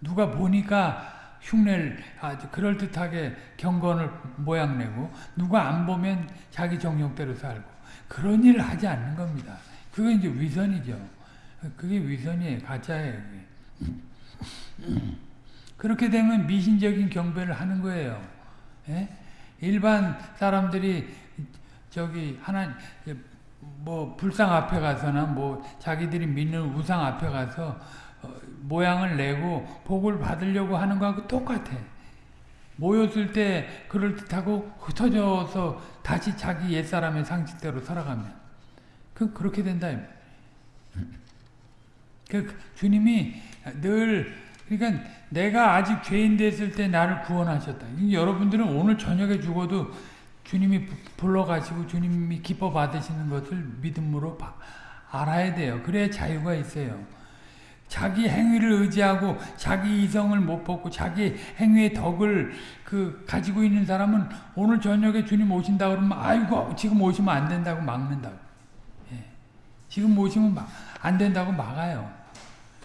누가 보니까 흉내를 아주 그럴듯하게 경건을 모양내고 누가 안 보면 자기 정욕대로 살고 그런 일을 하지 않는 겁니다. 그게 이제 위선이죠. 그게 위선이에요. 가짜예요. 그렇게 되면 미신적인 경배를 하는 거예요. 예? 일반 사람들이 저기 하나 뭐 불상 앞에 가서나 뭐 자기들이 믿는 우상 앞에 가서 어, 모양을 내고 복을 받으려고 하는 거하고 똑같아. 모였을 때 그럴듯하고 흩어져서 다시 자기 옛사람의 상식대로 살아가면 그 그렇게 된다. 그 주님이 늘 그러니까 내가 아직 죄인 됐을 때 나를 구원하셨다. 여러분들은 오늘 저녁에 죽어도 주님이 불러가시고 주님이 기뻐 받으시는 것을 믿음으로 알아야 돼요. 그래야 자유가 있어요. 자기 행위를 의지하고 자기 이성을 못 벗고 자기 행위의 덕을 그 가지고 있는 사람은 오늘 저녁에 주님 오신다 그러면 아이고 지금 오시면 안 된다고 막는다고. 예. 지금 오시면 막, 안 된다고 막아요.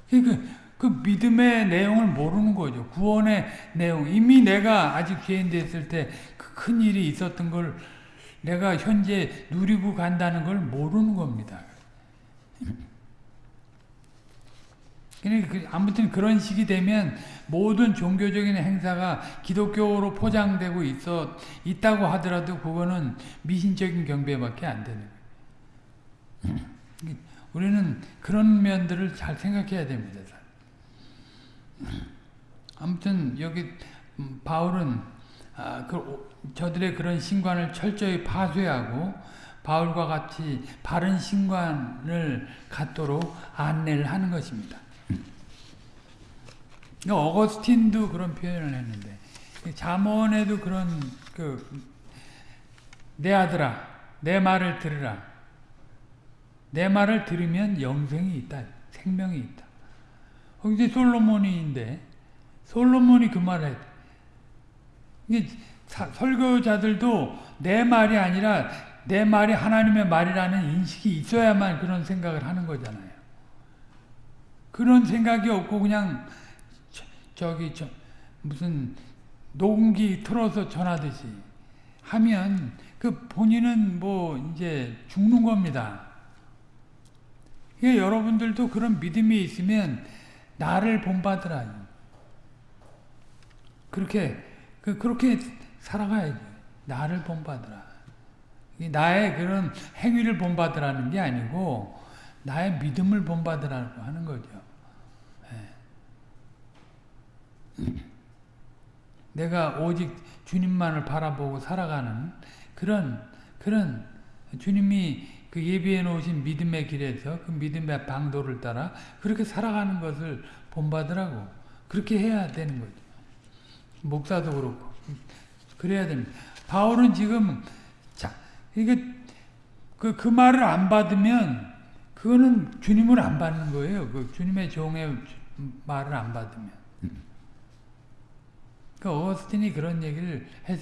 그, 그 믿음의 내용을 모르는 거죠. 구원의 내용. 이미 내가 아직 죄인 됐을 때그큰 일이 있었던 걸 내가 현재 누리고 간다는 걸 모르는 겁니다. 그, 아무튼 그런 식이 되면 모든 종교적인 행사가 기독교로 포장되고 있어 있다고 하더라도 그거는 미신적인 경배밖에 안 되는 거예요. 우리는 그런 면들을 잘 생각해야 됩니다. 아무튼 여기 음, 바울은 아, 그, 저들의 그런 신관을 철저히 파쇄하고 바울과 같이 바른 신관을 갖도록 안내를 하는 것입니다. 어거스틴도 그런 표현을 했는데 잠언에도 그런 그 내 아들아 내 말을 들으라. 내 말을 들으면 영생이 있다 생명이 있다 이제 솔로몬이인데 솔로몬이 그 말을 했 설교자들도 내 말이 아니라 내 말이 하나님의 말이라는 인식이 있어야만 그런 생각을 하는 거잖아요. 그런 생각이 없고 그냥 저기 저 무슨 녹음기 틀어서 전하듯이 하면 그 본인은 뭐 이제 죽는 겁니다. 여러분들도 그런 믿음이 있으면 나를 본받으라. 그렇게 그 그렇게 살아가야지. 나를 본받으라. 나의 그런 행위를 본받으라는 게 아니고 나의 믿음을 본받으라고 하는 거죠. <clears throat> 내가 오직 주님만을 바라보고 살아가는 그런 그런 주님이 그 예비해 놓으신 믿음의 길에서 그 믿음의 방도를 따라 그렇게 살아가는 것을 본받으라고 그렇게 해야 되는 거죠. 목사도 그렇고 그래야 됩니다. 바울은 지금 자 이게 그, 그 말을 안 받으면 그거는 주님을 안 받는 거예요. 그 주님의 종의 말을 안 받으면. 그 어거스틴이 그런 얘기를 했,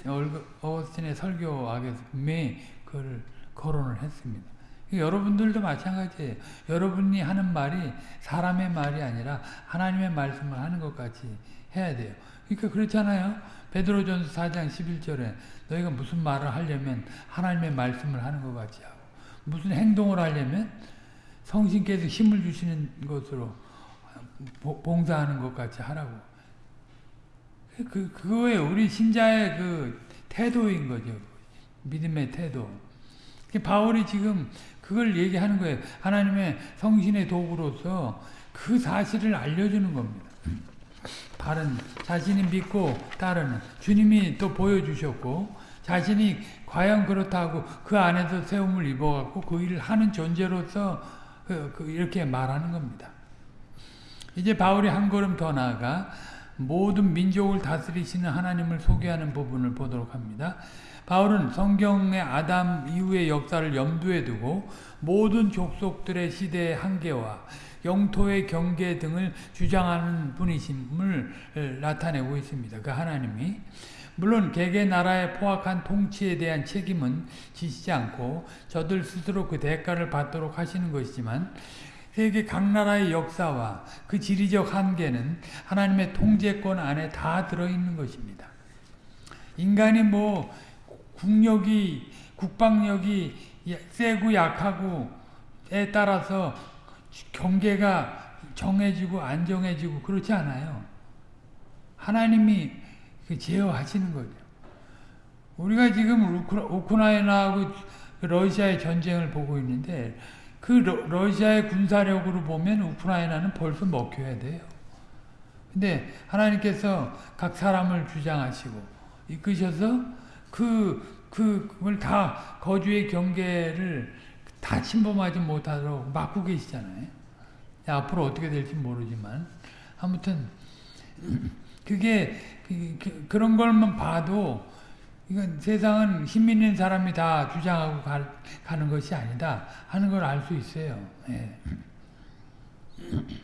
어거스틴의 설교학에서 분명히 그걸 거론을 했습니다. 여러분들도 마찬가지예요. 여러분이 하는 말이 사람의 말이 아니라 하나님의 말씀을 하는 것 같이 해야 돼요. 그러니까 그렇잖아요. 베드로전서 4장 11절에 너희가 무슨 말을 하려면 하나님의 말씀을 하는 것 같이 하고 무슨 행동을 하려면 성신께서 힘을 주시는 것으로 봉사하는 것 같이 하라고. 그, 그거에 우리 신자의 그 태도인 거죠. 믿음의 태도. 바울이 지금 그걸 얘기하는 거예요. 하나님의 성신의 도구로서 그 사실을 알려주는 겁니다. 바른 자신이 믿고 따르는 주님이 또 보여주셨고 자신이 과연 그렇다고 그 안에서 세움을 입어갖고 그 일을 하는 존재로서 그, 그 이렇게 말하는 겁니다. 이제 바울이 한 걸음 더 나아가 모든 민족을 다스리시는 하나님을 소개하는 부분을 보도록 합니다. 바울은 성경의 아담 이후의 역사를 염두에 두고 모든 족속들의 시대의 한계와 영토의 경계 등을 주장하는 분이심을 나타내고 있습니다. 그 하나님이 물론 개개 나라의 포악한 통치에 대한 책임은 지시지 않고 저들 스스로 그 대가를 받도록 하시는 것이지만 세계 각 나라의 역사와 그 지리적 한계는 하나님의 통제권 안에 다 들어있는 것입니다. 인간이 뭐 국력이 국방력이 세고 약하고에 따라서 경계가 정해지고 안 정해지고 그렇지 않아요. 하나님이 그 제어하시는 거죠. 우리가 지금 우크라이나하고 러시아의 전쟁을 보고 있는데 그 러, 시아의 군사력으로 보면 우크라이나는 벌써 먹혀야 돼요. 근데 하나님께서 각 사람을 주장하시고 이끄셔서 그, 그, 그걸 다 거주의 경계를 다 침범하지 못하도록 막고 계시잖아요. 앞으로 어떻게 될지 모르지만 아무튼 <clears throat> 그게 그, 그 런 걸만 봐도 이건 세상은 힘 있는 사람이 다 주장하고 가, 가는 것이 아니다 하는 걸 알 수 있어요. 예. <clears throat>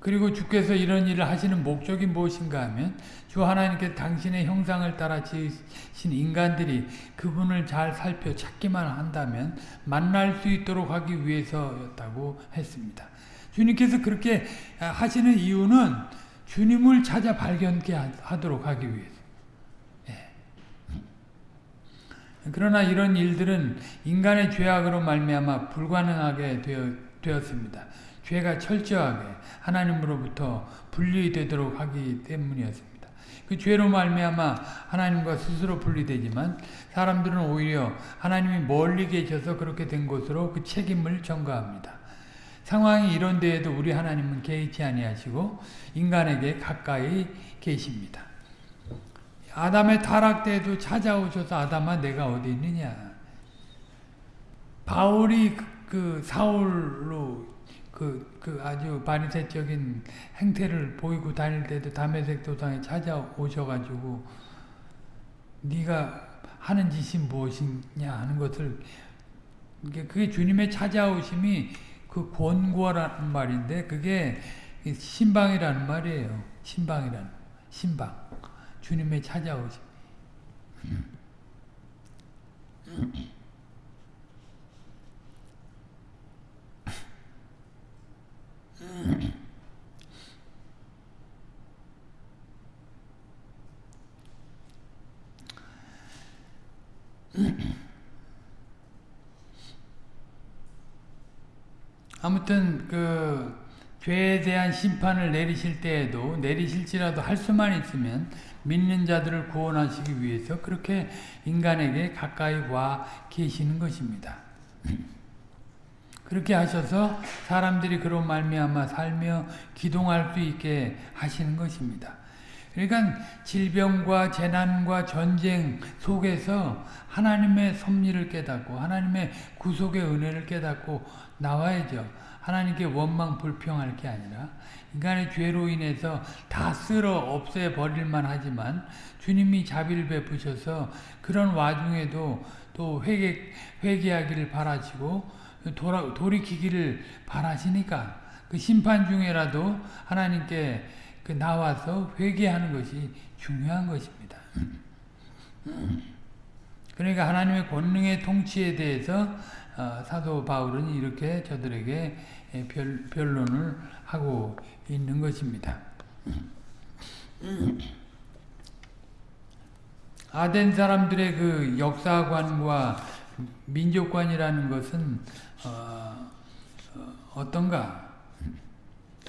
그리고 주께서 이런 일을 하시는 목적이 무엇인가 하면 주 하나님께 당신의 형상을 따라 지으신 인간들이 그분을 잘 살펴 찾기만 한다면 만날 수 있도록 하기 위해서였다고 했습니다. 주님께서 그렇게 하시는 이유는 주님을 찾아 발견케 하도록 하기 위해서. 예. 그러나 이런 일들은 인간의 죄악으로 말미암아 불가능하게 되었습니다. 죄가 철저하게 하나님으로부터 분리되도록 하기 때문이었습니다. 그 죄로 말미암아 하나님과 스스로 분리되지만 사람들은 오히려 하나님이 멀리 계셔서 그렇게 된 것으로 그 책임을 전가합니다. 상황이 이런 데에도 우리 하나님은 개의치 아니하시고 인간에게 가까이 계십니다. 아담의 타락 때에도 찾아오셔서 아담아 내가 어디 있느냐. 바울이 그, 그 사울로 그, 그 아주 바리새적인 행태를 보이고 다닐 때도 담에색 도상에 찾아오셔가지고 네가 하는 짓이 무엇이냐 하는 것을 그게 주님의 찾아오심이 그 권고라는 말인데 그게 신방이라는 말이에요. 신방이라는 신방. 주님의 찾아오심. 아무튼 그 죄에 대한 심판을 내리실 때에도 내리실지라도 할 수만 있으면 믿는 자들을 구원하시기 위해서 그렇게 인간에게 가까이 와 계시는 것입니다. 그렇게 하셔서 사람들이 그로 말미암아 살며 기동할 수 있게 하시는 것입니다. 그러니까 질병과 재난과 전쟁 속에서 하나님의 섭리를 깨닫고 하나님의 구속의 은혜를 깨닫고 나와야죠. 하나님께 원망 불평할 게 아니라 인간의 죄로 인해서 다 쓸어 없애 버릴만 하지만 주님이 자비를 베푸셔서 그런 와중에도 또 회개 회개하기를 바라시고 돌아, 돌이키기를 바라시니까 그 심판 중에라도 하나님께 그 나와서 회개하는 것이 중요한 것입니다. 그러니까 하나님의 권능의 통치에 대해서 어, 사도 바울은 이렇게 저들에게 변, 변론을 하고 있는 것입니다. 아덴 사람들의 그 역사관과 민족관이라는 것은 어, 어, 떤가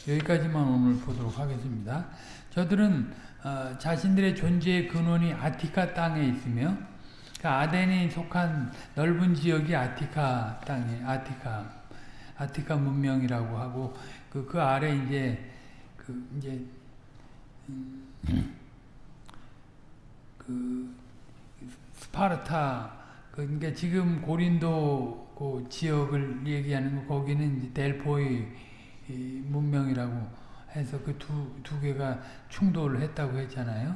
여기까지만 오늘 보도록 하겠습니다. 저들은 어, 자신들의 존재의 근원이 아티카 땅에 있으며 그 아덴이 속한 넓은 지역이 아티카 땅에 아티카 아티카 문명이라고 하고 그, 그 아래 이제 그 이제 음, 그 스파르타 그러니까 지금 고린도 그 지역을 얘기하는 거 거기는 델포이 문명이라고 해서 그 두 두 개가 충돌을 했다고 했잖아요.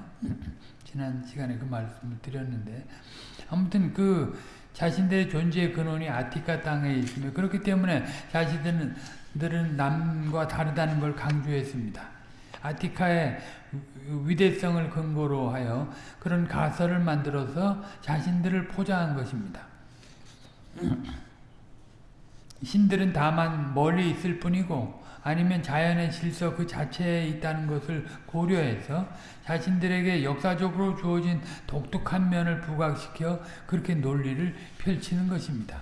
지난 시간에 그 말씀을 드렸는데 아무튼 그 자신들의 존재의 근원이 아티카 땅에 있으며 그렇기 때문에 자신들은 남과 다르다는 걸 강조했습니다. 아티카의 위대성을 근거로 하여 그런 가설을 만들어서 자신들을 포장한 것입니다. 신들은 다만 멀리 있을 뿐이고 아니면 자연의 질서 그 자체에 있다는 것을 고려해서 자신들에게 역사적으로 주어진 독특한 면을 부각시켜 그렇게 논리를 펼치는 것입니다.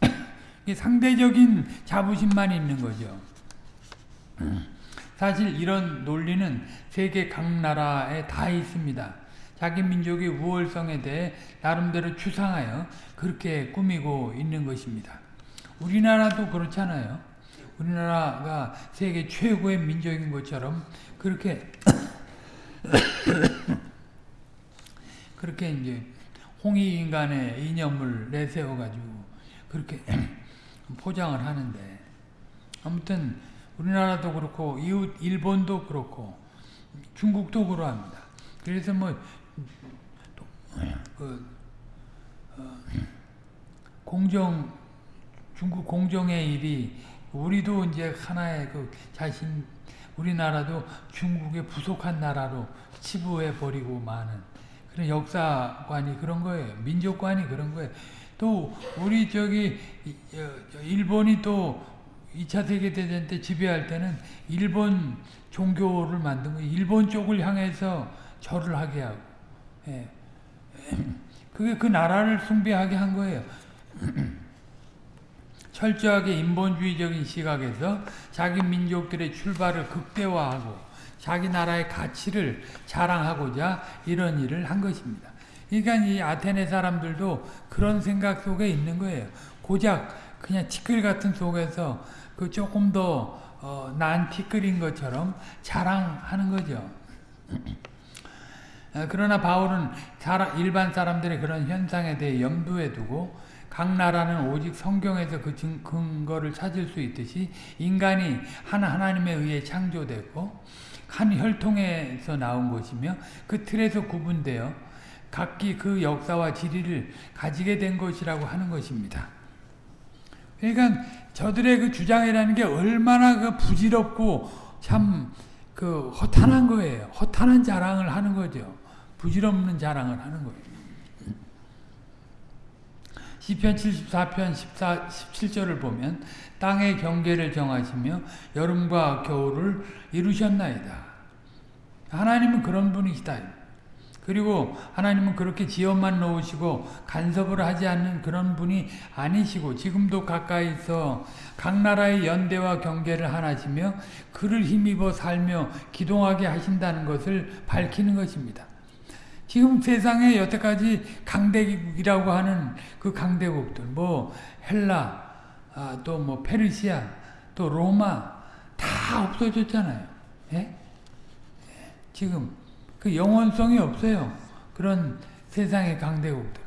<coughs> 상대적인 자부심만 있는 거죠. <coughs> 사실 이런 논리는 세계 각 나라에 다 있습니다. 자기 민족의 우월성에 대해 나름대로 추상하여 그렇게 꾸미고 있는 것입니다. 우리나라도 그렇잖아요. 우리나라가 세계 최고의 민족인 것처럼 그렇게 <coughs> 그렇게 이제 홍익 인간의 이념을 내세워 가지고 그렇게 <coughs> 포장을 하는데 아무튼 우리나라도 그렇고 이웃 일본도 그렇고 중국도 그러합니다. 그래서 뭐 그, 어, 공정 중국 공정의 일이 우리도 이제 하나의 그 자신 우리나라도 중국의 부속한 나라로 치부해 버리고 마는 그런 역사관이 그런 거예요. 민족관이 그런 거예요. 또 우리 저기 일본이 또 2차 세계대전 때 지배할 때는 일본 종교를 만든 거예요. 일본 쪽을 향해서 절을 하게 하고. 예. <clears throat> 그게 그 나라를 숭배하게 한 거예요. <clears throat> 철저하게 인본주의적인 시각에서 자기 민족들의 출발을 극대화하고 자기 나라의 가치를 자랑하고자 이런 일을 한 것입니다. 그러니까 이 아테네 사람들도 그런 생각 속에 있는 거예요. 고작 그냥 티끌 같은 속에서 그 조금 더 어, 난 티끌인 것처럼 자랑하는 거죠. 어, 그러나 바울은 일반 사람들의 그런 현상에 대해 염두에 두고 각 나라는 오직 성경에서 그 근거를 찾을 수 있듯이 인간이 한 하나님에 의해 창조됐고 한 혈통에서 나온 것이며 그 틀에서 구분되어 각기 그 역사와 지리를 가지게 된 것이라고 하는 것입니다. 그러니까 저들의 그 주장이라는 게 얼마나 그 부질없고 참 그 허탄한 거예요. 허탄한 자랑을 하는 거죠. 부질없는 자랑을 하는 거예요. 시편 74편 14, 17절을 보면 땅의 경계를 정하시며 여름과 겨울을 이루셨나이다. 하나님은 그런 분이시다. 그리고 하나님은 그렇게 지어만 놓으시고 간섭을 하지 않는 그런 분이 아니시고 지금도 가까이서 각 나라의 연대와 경계를 하나시며 그를 힘입어 살며 기동하게 하신다는 것을 밝히는 것입니다. 지금 세상에 여태까지 강대국이라고 하는 그 강대국들 뭐 헬라 아, 또 뭐 페르시아 또 로마 다 없어졌잖아요. 예? 지금 그 영원성이 없어요. 그런 세상의 강대국들은.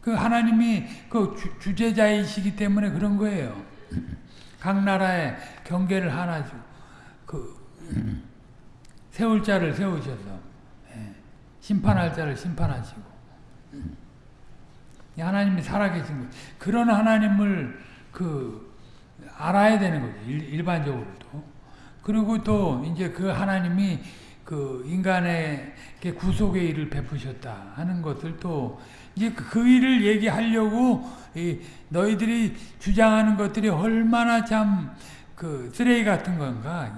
그 하나님이 그 주, 제자이시기 때문에 그런 거예요. 각 나라의 경계를 하나 주, 그, 세울 자를 세우셔서, 예. 심판할 자를 심판하시고, 하나님이 살아계신 거 그런 하나님을 그, 알아야 되는 거죠. 일, 반적으로도. 그리고 또 이제 그 하나님이 그 인간에게 구속의 일을 베푸셨다 하는 것을 또 이제 그 일을 얘기하려고 이 너희들이 주장하는 것들이 얼마나 참 그 쓰레기 같은 건가?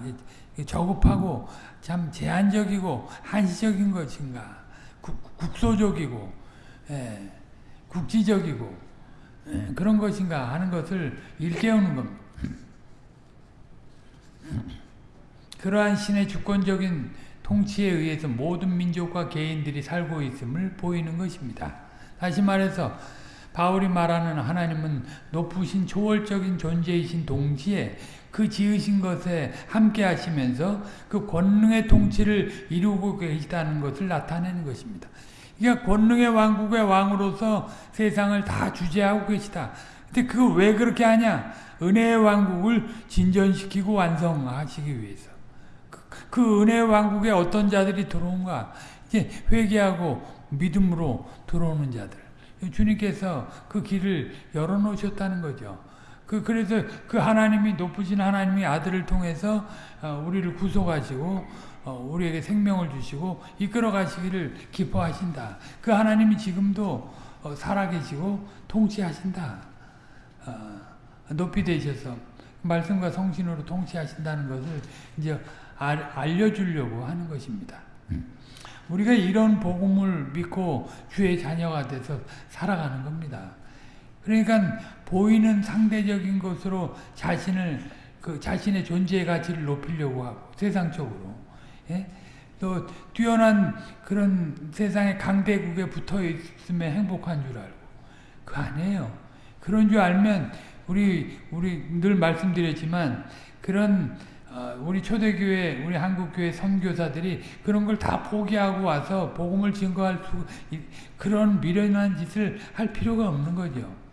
저급하고 참 제한적이고 한시적인 것인가 국, 국소적이고 예, 국지적이고 예, 그런 것인가 하는 것을 일깨우는 겁니다. 그러한 신의 주권적인 통치에 의해서 모든 민족과 개인들이 살고 있음을 보이는 것입니다. 다시 말해서 바울이 말하는 하나님은 높으신 초월적인 존재이신 동시에 그 지으신 것에 함께 하시면서 그 권능의 통치를 이루고 계시다는 것을 나타내는 것입니다. 그러니까 권능의 왕국의 왕으로서 세상을 다 주재하고 계시다. 근데 그거 왜 그렇게 하냐? 은혜의 왕국을 진전시키고 완성하시기 위해서. 그, 그 은혜의 왕국에 어떤 자들이 들어온가? 이제 회개하고 믿음으로 들어오는 자들. 주님께서 그 길을 열어놓으셨다는 거죠. 그, 그래서 그 하나님이 높으신 하나님이 아들을 통해서 어, 우리를 구속하시고 어, 우리에게 생명을 주시고 이끌어 가시기를 기뻐하신다. 그 하나님이 지금도 어, 살아계시고 통치하신다. 높이 되셔서 말씀과 성신으로 통치하신다는 것을 이제 알려주려고 하는 것입니다. 음. 우리가 이런 복음을 믿고 주의 자녀가 돼서 살아가는 겁니다. 그러니까 보이는 상대적인 것으로 자신을 그 자신의 존재의 가치를 높이려고 하고 세상적으로 예? 또 뛰어난 그런 세상의 강대국에 붙어 있으면 행복한 줄 알고 그 아니에요. 그런 줄 알면 우리 우리 늘 말씀드렸지만 그런 어, 우리 초대교회, 우리 한국교회 선교사들이 그런 걸 다 포기하고 와서 복음을 증거할 수 그런 미련한 짓을 할 필요가 없는 거죠.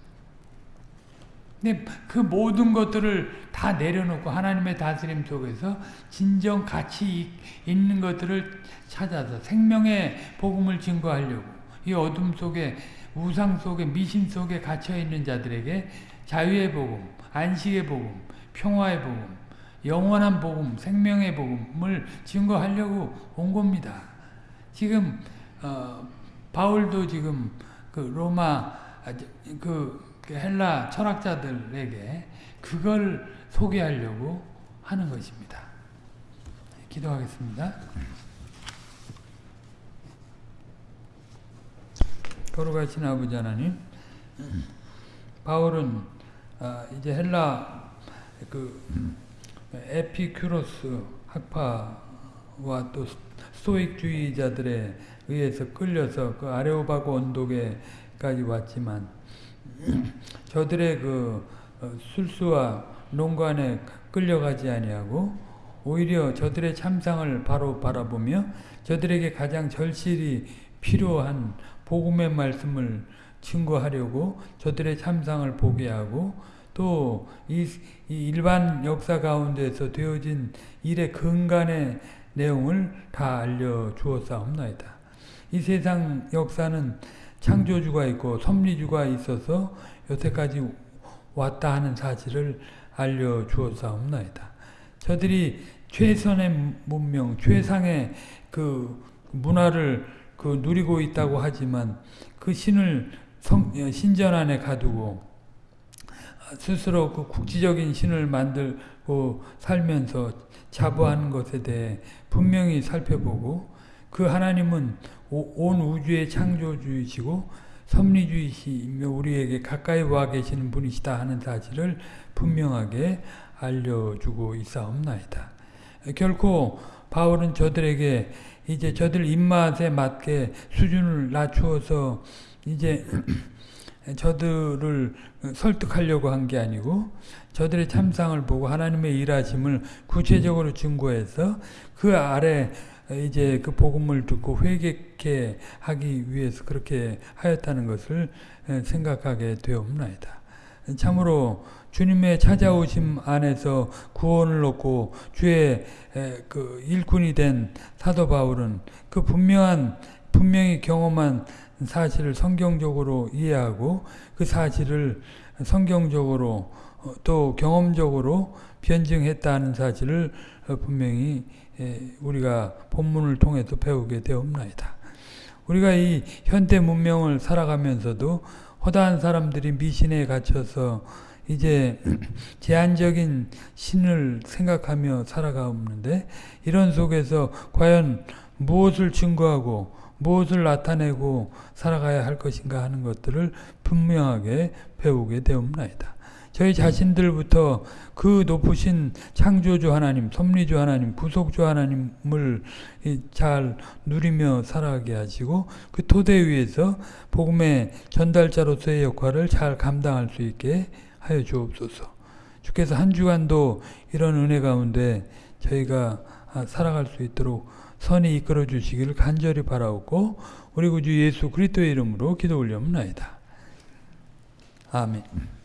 근데 그 모든 것들을 다 내려놓고 하나님의 다스림 속에서 진정 가치 있는 것들을 찾아서 생명의 복음을 증거하려고 이 어둠 속에 우상 속에 미신 속에 갇혀 있는 자들에게 자유의 복음, 안식의 복음, 평화의 복음, 영원한 복음, 생명의 복음을 증거하려고 온 겁니다. 지금 어, 바울도 지금 그 로마 아, 그 헬라 철학자들에게 그걸 소개하려고 하는 것입니다. 기도하겠습니다. 거룩하신 아버지 하나님, 바울은 어, 이제 헬라 그 에피큐로스 학파와 또 스토익주의자들에 의해서 끌려서 그 아레오바고 언덕에까지 왔지만 <clears throat> 저들의 그 어, 술수와 농관에 끌려가지 아니하고 오히려 저들의 참상을 바로 바라보며 저들에게 가장 절실히 필요한 복음의 말씀을 증거하려고 저들의 참상을 보게 하고 또이 이 일반 역사 가운데서 되어진 일의 근간의 내용을 다 알려주었사옵나이다. 이 세상 역사는 창조주가 있고 섭리주가 있어서 여태까지 왔다 하는 사실을 알려주었사옵나이다. 저들이 최선의 문명, 최상의 그 문화를 그 누리고 있다고 하지만 그 신을 성, 신전 안에 가두고 스스로 그 국지적인 신을 만들고 살면서 자부하는 것에 대해 분명히 살펴보고 그 하나님은 온 우주의 창조주이시고 섭리주이시며 우리에게 가까이 와 계시는 분이시다 하는 사실을 분명하게 알려주고 있사옵나이다. 결코 바울은 저들에게 이제 저들 입맛에 맞게 수준을 낮추어서 이제 <clears throat> 저들을 설득하려고 한 게 아니고 저들의 참상을 보고 하나님의 일하심을 구체적으로 증거해서 그 아래 이제 그 복음을 듣고 회개케 하기 위해서 그렇게 하였다는 것을 생각하게 되옵나이다. 참으로 주님의 찾아오심 안에서 구원을 얻고 주의 그 일꾼이 된 사도 바울은 그 분명한 분명히 경험한 사실을 성경적으로 이해하고 그 사실을 성경적으로 어, 또 경험적으로 변증했다는 사실을 어, 분명히 에, 우리가 본문을 통해서 배우게 되옵나이다. 우리가 이 현대 문명을 살아가면서도 허다한 사람들이 미신에 갇혀서 이제 <clears throat> 제한적인 신을 생각하며 살아가는데 이런 속에서 과연 무엇을 증거하고 무엇을 나타내고 살아가야 할 것인가 하는 것들을 분명하게 배우게 되옵나이다. 저희 자신들부터 그 높으신 창조주 하나님, 섭리주 하나님, 구속주 하나님을 잘 누리며 살아가게 하시고 그 토대 위에서 복음의 전달자로서의 역할을 잘 감당할 수 있게 하여 주옵소서. 주께서 한 주간도 이런 은혜 가운데 저희가 살아갈 수 있도록 선이 이끌어 주시기를 간절히 바라옵고 우리 구주 예수 그리스도의 이름으로 기도 올려옵나이다. 아멘.